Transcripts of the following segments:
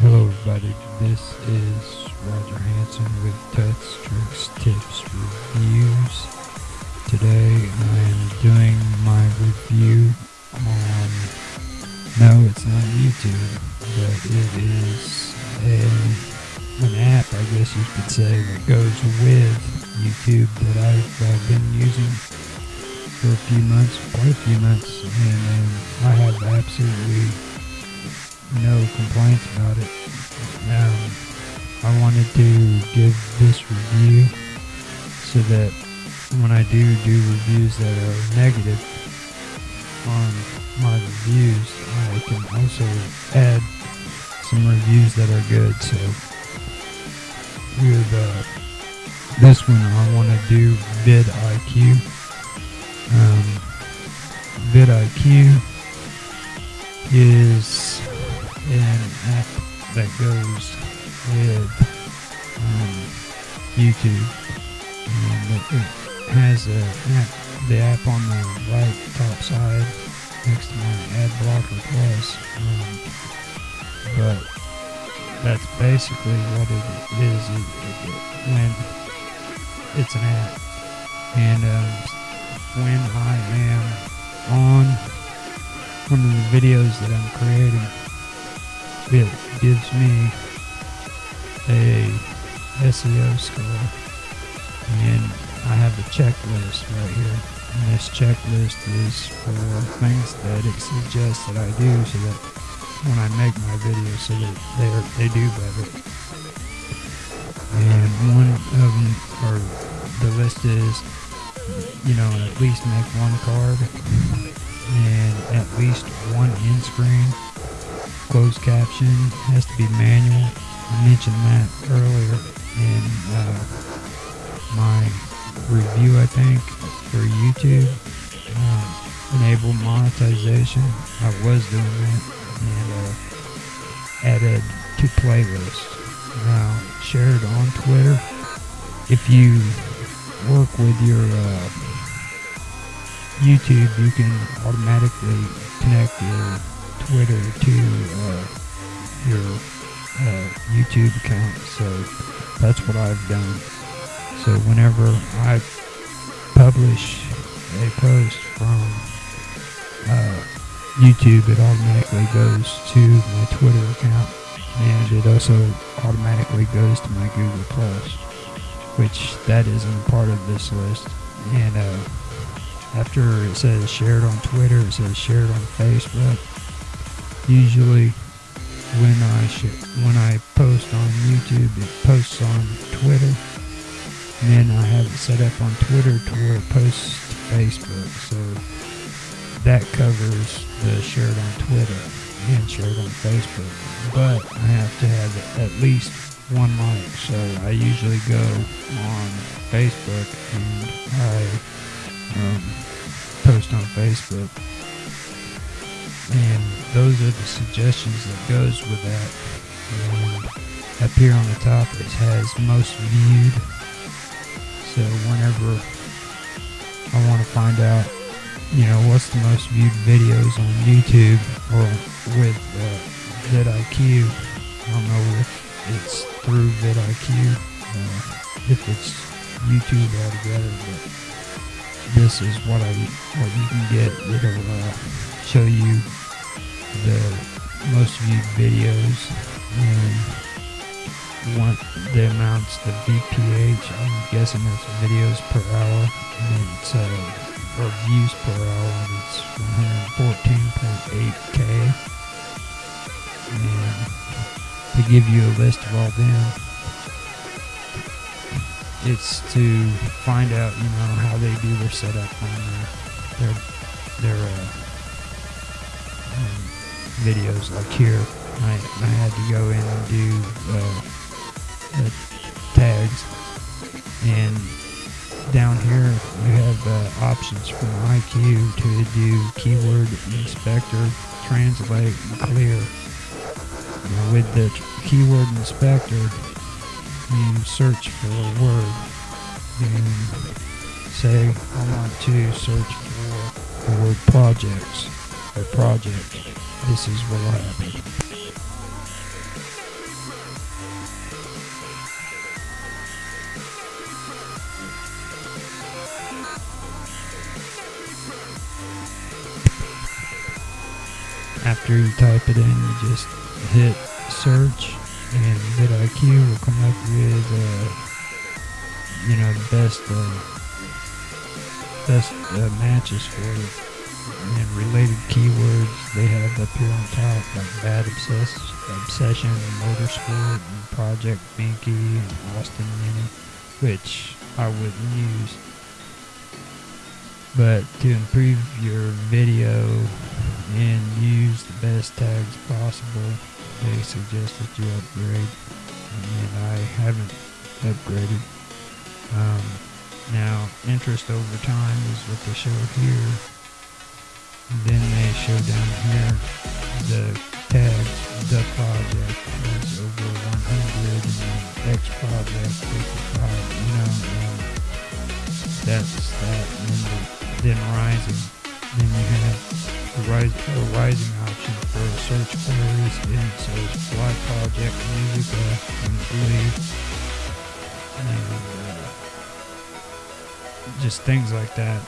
Hello, everybody. This is Roger Hanson with Touch Tricks Tips Reviews. Today I am doing my review on no, it's not YouTube, but it is a an app, I guess you could say, that goes with YouTube that I've uh, been using for a few months, quite a few months, and um, I have absolutely no complaints about it. Um, I wanted to give this review so that when I do do reviews that are negative on my reviews, I can also add some reviews that are good. So with uh, this one, I want to do vidIQ. Um, vidIQ is an app that goes with um, YouTube. And it, has a app, the app on the right top side next to my ad blocker plus. Um, but that's basically what it is when it's an app. And um, when I am on one of the videos that I'm creating, it gives me a SEO score. And I have a checklist right here. And this checklist is for things that it suggests that I do so that when I make my videos so that they they do better. And one of them, or the list is, you know, at least make one card and at least one end screen. Closed caption has to be manual. I mentioned that earlier in uh, my review, I think, for YouTube. Uh, enable monetization. I was doing that and uh, added to playlists. Now, share it on Twitter. If you work with your uh, YouTube, you can automatically connect your Twitter to uh, your uh, YouTube account. So that's what I've done. So whenever I publish a post from YouTube, it automatically goes to my Twitter account, and it also automatically goes to my Google Plus, which that isn't part of this list. And uh, after it says shared on Twitter, it says shared on Facebook. Usually, when I when I post on YouTube, it posts on Twitter. And then I have it set up on Twitter to where it posts to Facebook. So that covers the shared on Twitter and shared on Facebook. But I have to have at least one like. So I usually go on Facebook and I um, post on Facebook. And those are the suggestions that goes with that. And up here on the top it has most viewed. So whenever I want to find out, you know, what's the most viewed videos on YouTube or with uh, vidIQ, I don't know if it's through vidIQ, uh, if it's YouTube altogether, but this is what I what you can get. It'll uh, show you the most viewed videos and want the amounts, the VPH. I'm guessing that's videos per hour, and it's uh, or views per hour. It's 114.8k, and to give you a list of all them it's to find out, you know, how they do their setup on their their, their uh, um, videos. Like here, I, I had to go in and do uh, the tags, and down here you have uh, options from IQ to do keyword inspector, translate, and clear. Now with the keyword inspector, you search for a word say I want to search for the word projects or project. This is what will happen. After you type it in, you just hit search, and vidIQ will come up with, uh, you know, the best uh, best uh, matches for it. And related keywords they have up here on top, like Bad Obsess- Obsession, Motorsport, and Project Binky, and Austin Mini, which I wouldn't use. But to improve your video and use the best tags possible, they suggest that you upgrade. And I haven't upgraded. Um, now, interest over time is what they show here. Then they show down here the tags, the project is over 100 and X project 55, you know, that's that. And then, rising. Then you have the rise, a rising option for search queries and it fly project music, I believe. And, uh, just things like that.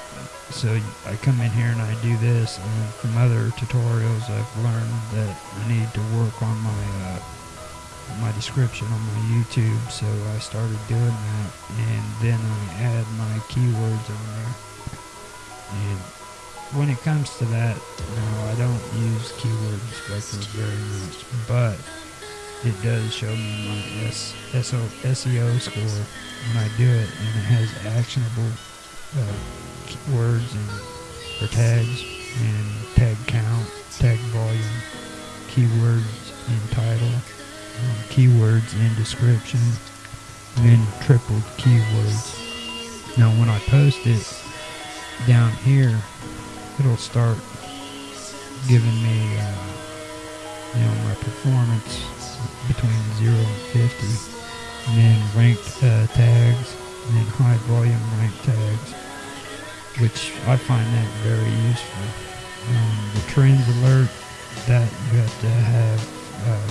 So I come in here and I do this, and from other tutorials, I've learned that I need to work on my uh, my description on my YouTube. So I started doing that, and then I add my keywords on there. And when it comes to that, no, I don't use keyword inspectors very much, but it does show me my S, SO, SEO score when I do it, and it has actionable uh, words and or tags and tag count, tag volume, keywords in title, um, keywords in description, and then tripled keywords. Now, when I post it down here, it'll start giving me, uh, you know, my performance between 0 and 50, and then ranked uh, tags, and then high volume ranked tags, which I find that very useful. Um, the trends alert that you have to have, uh,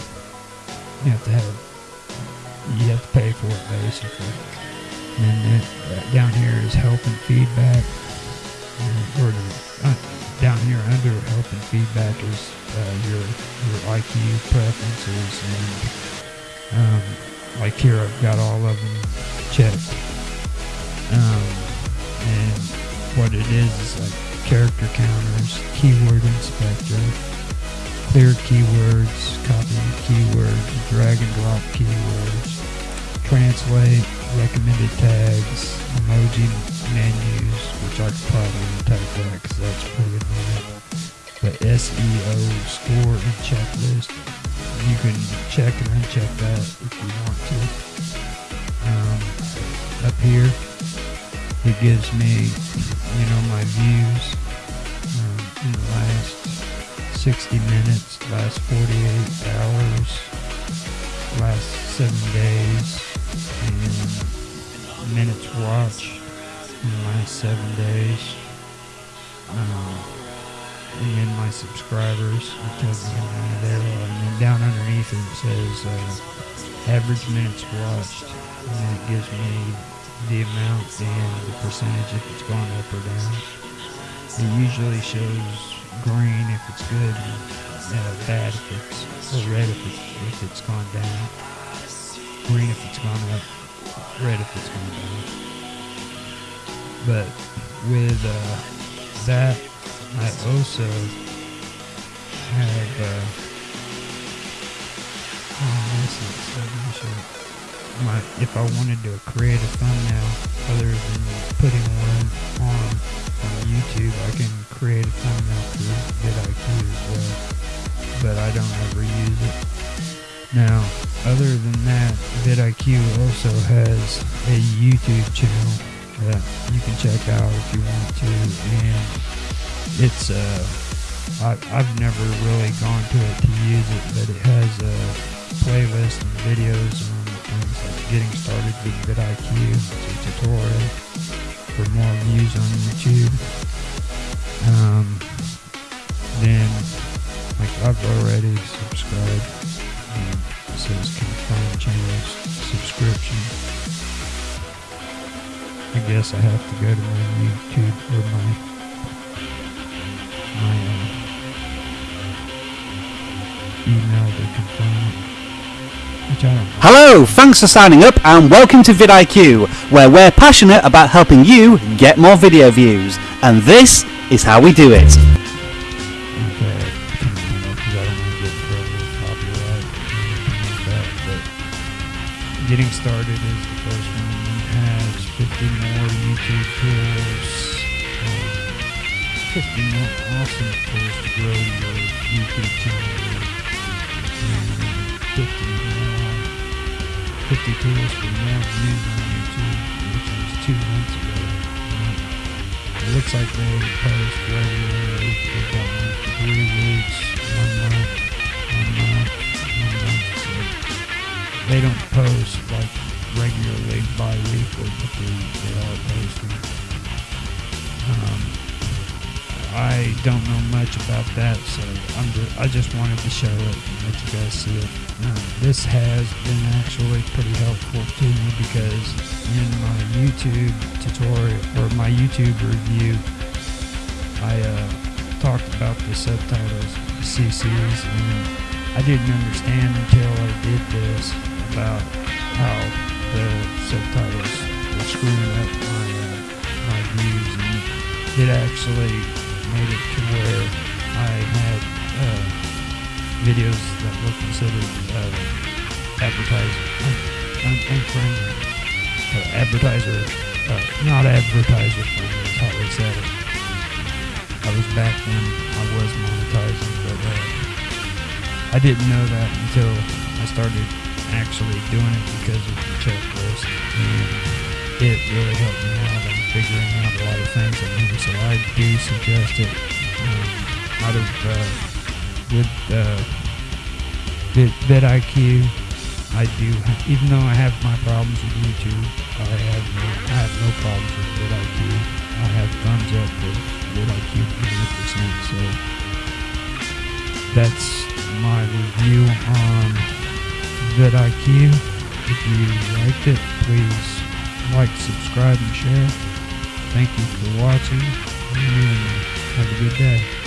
you have to have, you have to pay for it basically. And then uh, down here is help and feedback, or uh, down here under help and feedback is uh, your your IQ preferences and um, like here I've got all of them checked. Um, and what it is is like character counters, keyword inspector, clear keywords, copy keywords, drag and drop keywords, translate, recommended tags, emoji menus, which I probably probably type that because that's pretty annoying. The SEO score and checklist, you can check and uncheck that if you want to. Um, up here, it gives me, you know, my views um, in the last 60 minutes, last 48 hours, last seven days, and minutes watched in last seven days. Um, and then my subscribers, it tells me how many there are. And then down underneath it says uh, average minutes watched. And it gives me the amount and the percentage if it's gone up or down. It usually shows green if it's good and uh, bad if it's, or red if it's, if it's gone down. Green if it's gone up, red if it's gone down. But with uh, that, I also have, uh, oh, this is so. My, if I wanted to create a thumbnail other than putting one on, on YouTube, I can create a thumbnail through vidIQ as well, but I don't ever use it. Now, other than that, vidIQ also has a YouTube channel that you can check out if you want to, and it's uh, I, I've never really gone to it to use it, but it has a playlist and videos on things like getting started with vidIQ, it's a tutorial for more views on YouTube. Um, then, like I've already subscribed. Um, it says confirm channel subscription. I guess I have to go to my YouTube or my my uh, email to confirm it. Which I don't know. Hello, thanks for signing up and welcome to vidIQ, where we're passionate about helping you get more video views. And this is how we do it. Okay, because I don't want to get in trouble with copyright or anything like that. But getting started is the first one. It has 50 more YouTube tools. Um, 50 more awesome tools to grow your YouTube channel. And 50 more, 50 tools for more views on YouTube, which was two months ago. It looks like they post regularly. They've got one for three weeks, one month, one month, one month. So they don't post like regularly bi-weekly, are posting. Um, I don't know much about that, so I'm just, I just wanted to show it and let you guys see it. Um, this has been actually pretty helpful to me because in my YouTube tutorial or my YouTube review, I uh, talked about the subtitles, the CCs, and I didn't understand until I did this about how the subtitles were screwing up my uh, my views, and it actually made it to where I had uh, videos that were considered uh, un- unfriendly, uh, advertiser, uh, not advertiser friendly how they said it. I was back when I was monetizing, but uh, I didn't know that until I started actually doing it because of the checklist, and it really helped me out on figuring out a lot of things on here. So I do suggest it. Um, out of uh, with uh, Vid, vidIQ, I do. Even though I have my problems with YouTube, I have no, I have no problems with vidIQ. I have thumbs up for vidIQ 100%. So that's my review on vidIQ. If you liked it, please like, subscribe, and share. Thank you for watching, and have a good day.